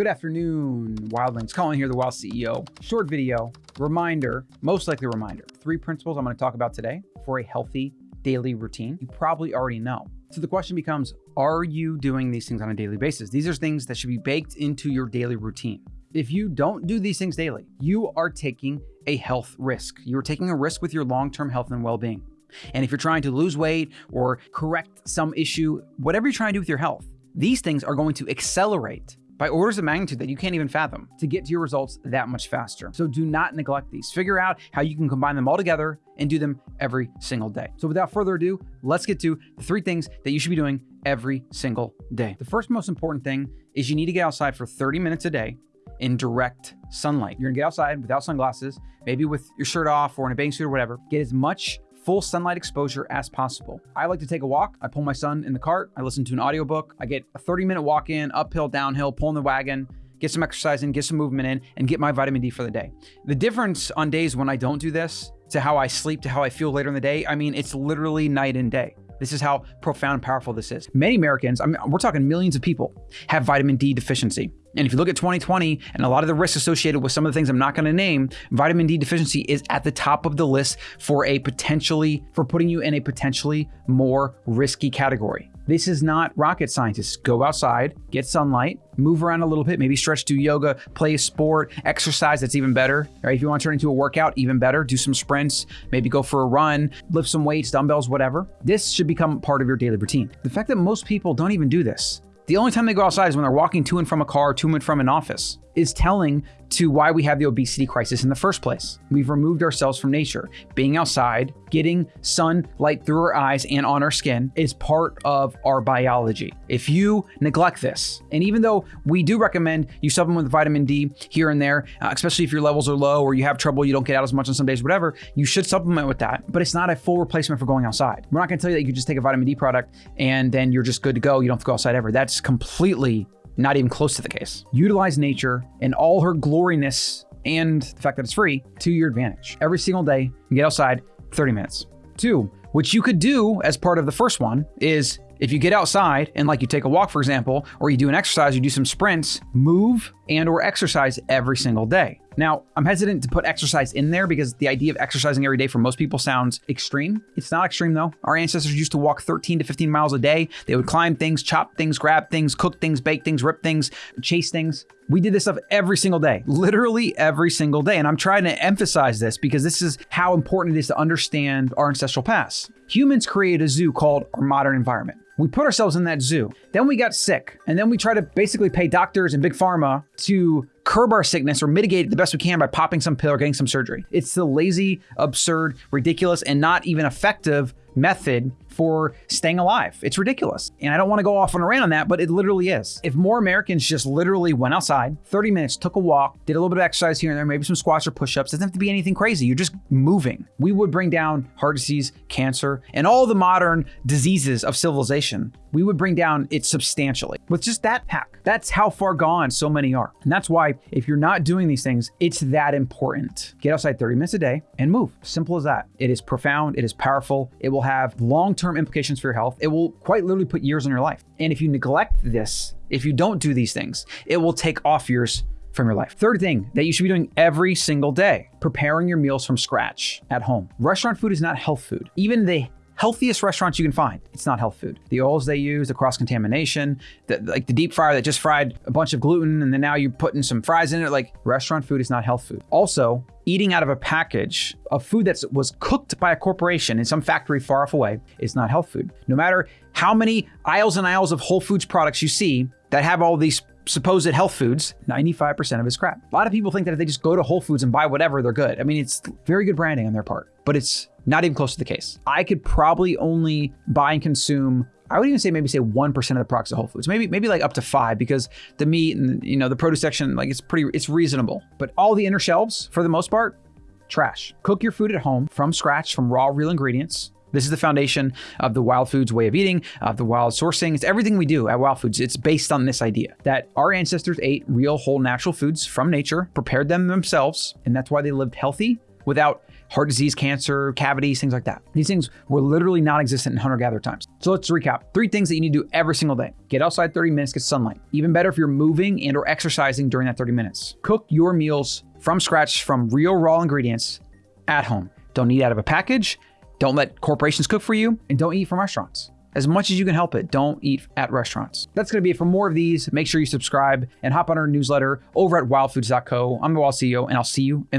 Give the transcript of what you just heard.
Good afternoon, Wildlings. Colin here, the Wild CEO. Short video, reminder, most likely reminder. Three principles I'm going to talk about today for a healthy daily routine. You probably already know. So the question becomes, are you doing these things on a daily basis? These are things that should be baked into your daily routine. If you don't do these things daily, you are taking a health risk. You're taking a risk with your long-term health and well-being. And if you're trying to lose weight or correct some issue, whatever you're trying to do with your health, these things are going to accelerate by orders of magnitude that you can't even fathom to get to your results that much faster. So do not neglect these. Figure out how you can combine them all together and do them every single day. So without further ado, let's get to the three things that you should be doing every single day. The first most important thing is you need to get outside for 30 minutes a day in direct sunlight. You're gonna get outside without sunglasses, maybe with your shirt off or in a bathing suit or whatever. Get as much full sunlight exposure as possible. I like to take a walk. I pull my son in the cart. I listen to an audiobook. I get a 30 minute walk in, uphill, downhill, pulling the wagon, get some exercise in, get some movement in, and get my vitamin D for the day. The difference on days when I don't do this to how I sleep, to how I feel later in the day, I mean, it's literally night and day. This is how profound and powerful this is. Many Americans, I mean, we're talking millions of people, have vitamin D deficiency. And if you look at 2020 and a lot of the risks associated with some of the things I'm not going to name, vitamin D deficiency is at the top of the list for a potentially, for putting you in a potentially more risky category. This is not rocket scientists. Go outside, get sunlight, move around a little bit, maybe stretch, do yoga, play a sport, exercise, that's even better. Right? If you want to turn into a workout, even better. Do some sprints, maybe go for a run, lift some weights, dumbbells, whatever. This should become part of your daily routine. The fact that most people don't even do this, the only time they go outside is when they're walking to and from a car, to and from an office, is telling to why we have the obesity crisis in the first place. We've removed ourselves from nature. Being outside, getting sunlight through our eyes and on our skin is part of our biology. If you neglect this, and even though we do recommend you supplement with vitamin D here and there, uh, especially if your levels are low or you have trouble, you don't get out as much on some days, whatever, you should supplement with that, but it's not a full replacement for going outside. We're not gonna tell you that you can just take a vitamin D product and then you're just good to go. You don't have to go outside ever. That's completely not even close to the case. Utilize nature and all her gloriness and the fact that it's free to your advantage. Every single day, get outside 30 minutes. Two, what you could do as part of the first one is if you get outside and like you take a walk, for example, or you do an exercise, you do some sprints, move and or exercise every single day. Now, I'm hesitant to put exercise in there because the idea of exercising every day for most people sounds extreme. It's not extreme though. Our ancestors used to walk 13 to 15 miles a day. They would climb things, chop things, grab things, cook things, bake things, rip things, chase things. We did this stuff every single day, literally every single day. And I'm trying to emphasize this because this is how important it is to understand our ancestral past. Humans created a zoo called our modern environment. We put ourselves in that zoo. Then we got sick. And then we try to basically pay doctors and big pharma to curb our sickness or mitigate it the best we can by popping some pill or getting some surgery. It's the lazy, absurd, ridiculous, and not even effective method for staying alive. It's ridiculous. And I don't want to go off on a rant on that, but it literally is. If more Americans just literally went outside, 30 minutes, took a walk, did a little bit of exercise here and there, maybe some squats or push-ups, doesn't have to be anything crazy. You're just moving. We would bring down heart disease, cancer, and all the modern diseases of civilization. We would bring down it substantially with just that hack. That's how far gone so many are. And that's why if you're not doing these things, it's that important. Get outside 30 minutes a day and move. Simple as that. It is profound. It is powerful. It will have long-term implications for your health. It will quite literally put years on your life. And if you neglect this, if you don't do these things, it will take off years from your life. Third thing that you should be doing every single day, preparing your meals from scratch at home. Restaurant food is not health food. Even the healthiest restaurants you can find. It's not health food. The oils they use, the cross contamination, like the deep fryer that just fried a bunch of gluten and then now you're putting some fries in it. Like restaurant food is not health food. Also, eating out of a package of food that was cooked by a corporation in some factory far off away is not health food. No matter how many aisles and aisles of Whole Foods products you see that have all these supposed health foods, 95% of it's crap. A lot of people think that if they just go to Whole Foods and buy whatever, they're good. I mean, it's very good branding on their part, but it's not even close to the case. I could probably only buy and consume I would even say maybe say 1% of the products at Whole Foods. Maybe maybe like up to 5 because the meat and you know the produce section like it's pretty it's reasonable. But all the inner shelves for the most part trash. Cook your food at home from scratch from raw real ingredients. This is the foundation of the Wild Foods way of eating, of the wild sourcing. It's everything we do at Wild Foods. It's based on this idea that our ancestors ate real, whole, natural foods from nature, prepared them themselves, and that's why they lived healthy without heart disease, cancer, cavities, things like that. These things were literally non existent in hunter gatherer times. So let's recap three things that you need to do every single day get outside 30 minutes, get sunlight. Even better if you're moving and or exercising during that 30 minutes. Cook your meals from scratch from real raw ingredients at home. Don't eat out of a package. Don't let corporations cook for you and don't eat from restaurants. As much as you can help it, don't eat at restaurants. That's going to be it for more of these. Make sure you subscribe and hop on our newsletter over at wildfoods.co. I'm the Wild CEO, and I'll see you in